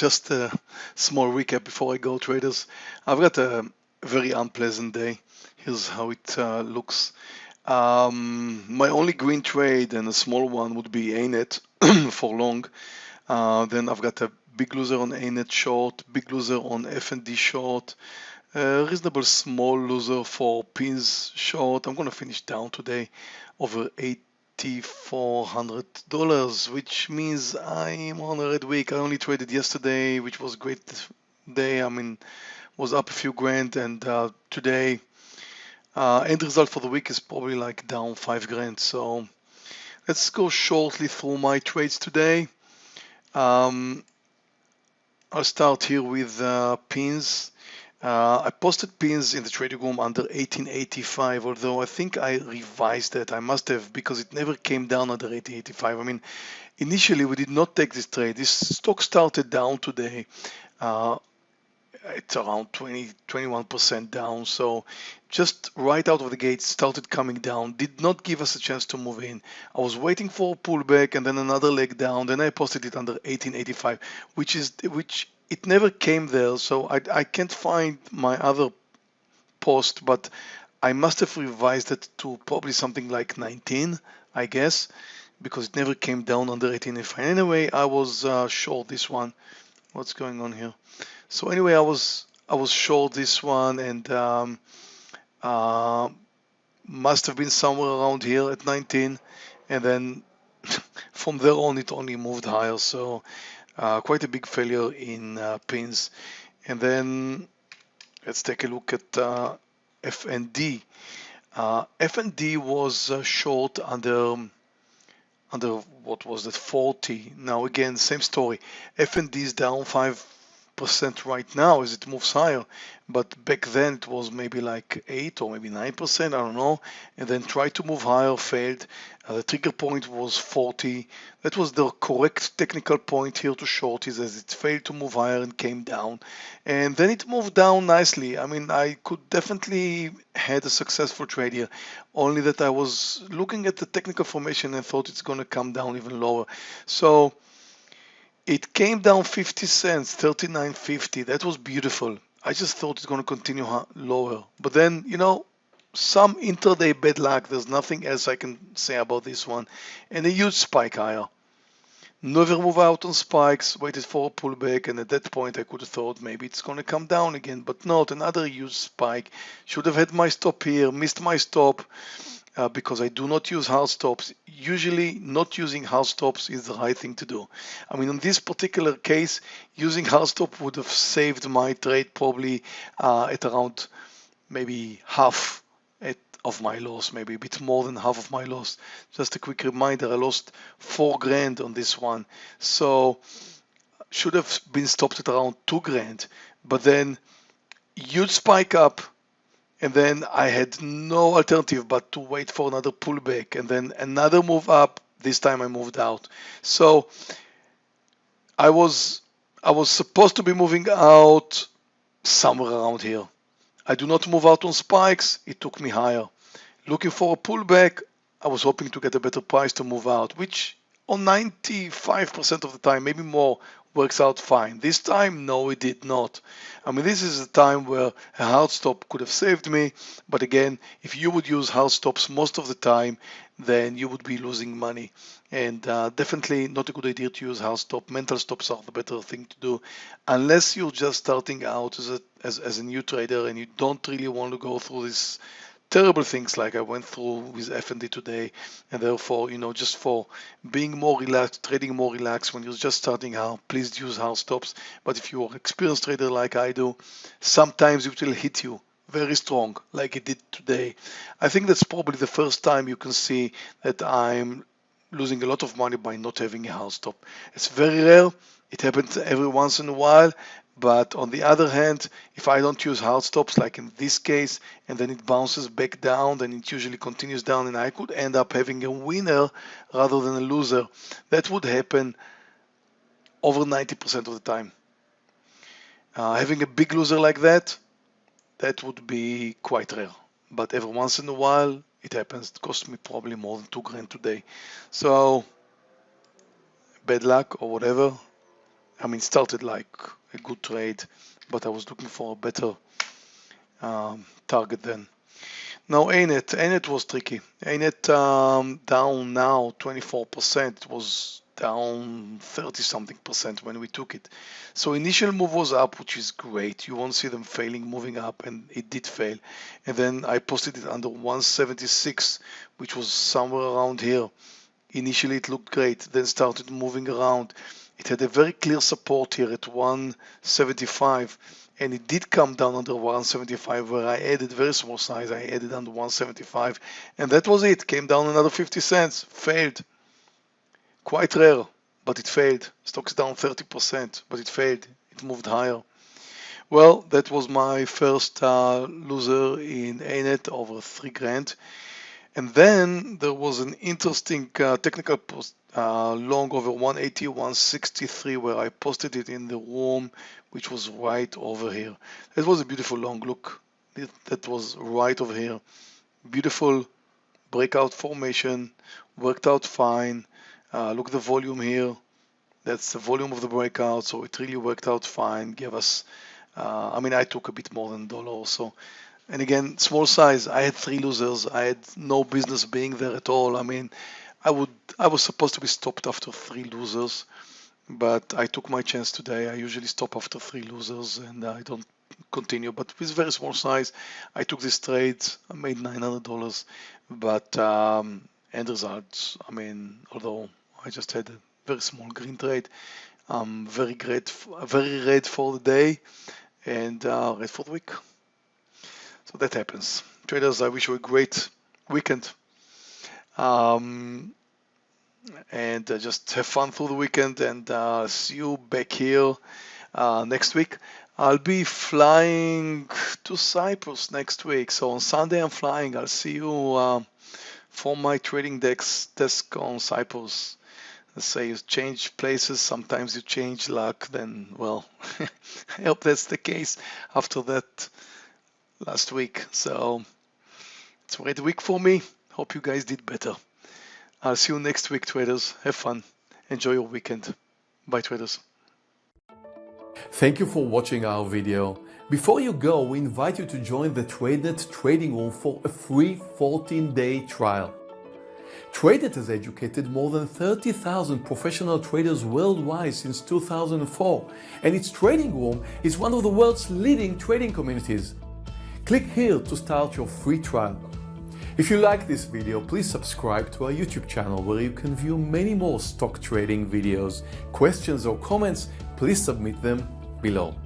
just a small recap before I go, traders. I've got a very unpleasant day. Here's how it uh, looks. Um, my only green trade and a small one would be ANET for long. Uh, then I've got a big loser on ANET short, big loser on FND short, a reasonable small loser for pins short. I'm going to finish down today over $8,400, which means I'm on a red week. I only traded yesterday, which was great day. I mean, was up a few grand, and uh, today uh, end result for the week is probably like down five grand. So let's go shortly through my trades today. Um, I'll start here with uh, pins. Uh, I posted pins in the trading room under 1885, although I think I revised that. I must have because it never came down under 1885. I mean, initially we did not take this trade. This stock started down today. Uh, it's around 20 21% down so just right out of the gate started coming down did not give us a chance to move in i was waiting for a pullback and then another leg down then i posted it under 1885 which is which it never came there so i, I can't find my other post but i must have revised it to probably something like 19 i guess because it never came down under 1885 anyway i was uh, short this one what's going on here so anyway, I was I was short this one and um, uh, must have been somewhere around here at 19, and then from there on it only moved higher. So uh, quite a big failure in uh, pins. And then let's take a look at uh, FND. Uh, FND was uh, short under under what was that 40. Now again, same story. FND is down five percent right now as it moves higher, but back then it was maybe like 8 or maybe 9%, I don't know, and then tried to move higher, failed. Uh, the trigger point was 40. That was the correct technical point here to short is as it failed to move higher and came down. And then it moved down nicely. I mean, I could definitely had a successful trade here, only that I was looking at the technical formation and thought it's going to come down even lower. So it came down 50 cents, 39.50. That was beautiful. I just thought it's going to continue lower. But then, you know, some intraday bad luck. There's nothing else I can say about this one. And a huge spike higher. Never move out on spikes, waited for a pullback, and at that point I could have thought maybe it's going to come down again, but not. Another huge spike. Should have had my stop here, missed my stop uh, because I do not use hard stops. Usually not using hard stops is the right thing to do. I mean, in this particular case, using hard stop would have saved my trade probably uh, at around maybe half at, of my loss, maybe a bit more than half of my loss. Just a quick reminder, I lost four grand on this one. So should have been stopped at around two grand, but then huge spike up and then I had no alternative but to wait for another pullback and then another move up. This time I moved out. So I was I was supposed to be moving out somewhere around here. I do not move out on spikes. It took me higher. Looking for a pullback I was hoping to get a better price to move out which on 95% of the time maybe more works out fine. This time, no, it did not. I mean, this is a time where a hard stop could have saved me. But again, if you would use hard stops most of the time, then you would be losing money. And uh, definitely not a good idea to use hard stop. Mental stops are the better thing to do, unless you're just starting out as a as, as a new trader and you don't really want to go through this terrible things like I went through with FND today, and therefore, you know, just for being more relaxed, trading more relaxed when you're just starting out, please use hard stops. But if you're an experienced trader like I do, sometimes it will hit you very strong, like it did today. I think that's probably the first time you can see that I'm losing a lot of money by not having a hard stop. It's very rare. It happens every once in a while, but on the other hand, if I don't use hard stops, like in this case, and then it bounces back down, then it usually continues down, and I could end up having a winner rather than a loser. That would happen over 90% of the time. Uh, having a big loser like that, that would be quite rare. But every once in a while, it happens. It cost me probably more than two grand today. So, bad luck or whatever. I mean, started like a good trade, but I was looking for a better um, target then. Now ANET, ANET was tricky. ANET um, down now 24%. It was down 30 something percent when we took it. So initial move was up, which is great. You won't see them failing, moving up, and it did fail. And then I posted it under 176, which was somewhere around here. Initially it looked great, then started moving around. It had a very clear support here at 175 and it did come down under 175 where I added very small size. I added under 175 and that was it. Came down another 50 cents. Failed. Quite rare but it failed. Stocks down 30% but it failed. It moved higher. Well that was my first uh, loser in ANET over three grand and then there was an interesting uh, technical post uh, long over 180 163 where I posted it in the room which was right over here. It was a beautiful long look. That was right over here. Beautiful breakout formation worked out fine. Uh, look the volume here. That's the volume of the breakout so it really worked out fine gave us uh, I mean I took a bit more than a dollar or so and again small size I had three losers I had no business being there at all I mean I would I was supposed to be stopped after three losers, but I took my chance today. I usually stop after three losers and I don't continue. But with very small size, I took this trade. I made nine hundred dollars, but um, end results. I mean, although I just had a very small green trade, I'm very great, very red for the day, and uh, red for the week. So that happens. Traders, I wish you a great weekend. Um, and uh, just have fun through the weekend and uh, see you back here uh, next week. I'll be flying to Cyprus next week. So on Sunday I'm flying. I'll see you uh, for my trading desk desk on Cyprus. Let's say you change places, sometimes you change luck, then well, I hope that's the case after that last week. So it's a great week for me. Hope you guys did better. I'll see you next week, traders. Have fun. Enjoy your weekend. Bye, traders. Thank you for watching our video. Before you go, we invite you to join the TradeNet trading room for a free 14-day trial. TradeNet has educated more than 30,000 professional traders worldwide since 2004, and its trading room is one of the world's leading trading communities. Click here to start your free trial. If you like this video, please subscribe to our YouTube channel where you can view many more stock trading videos. Questions or comments, please submit them below.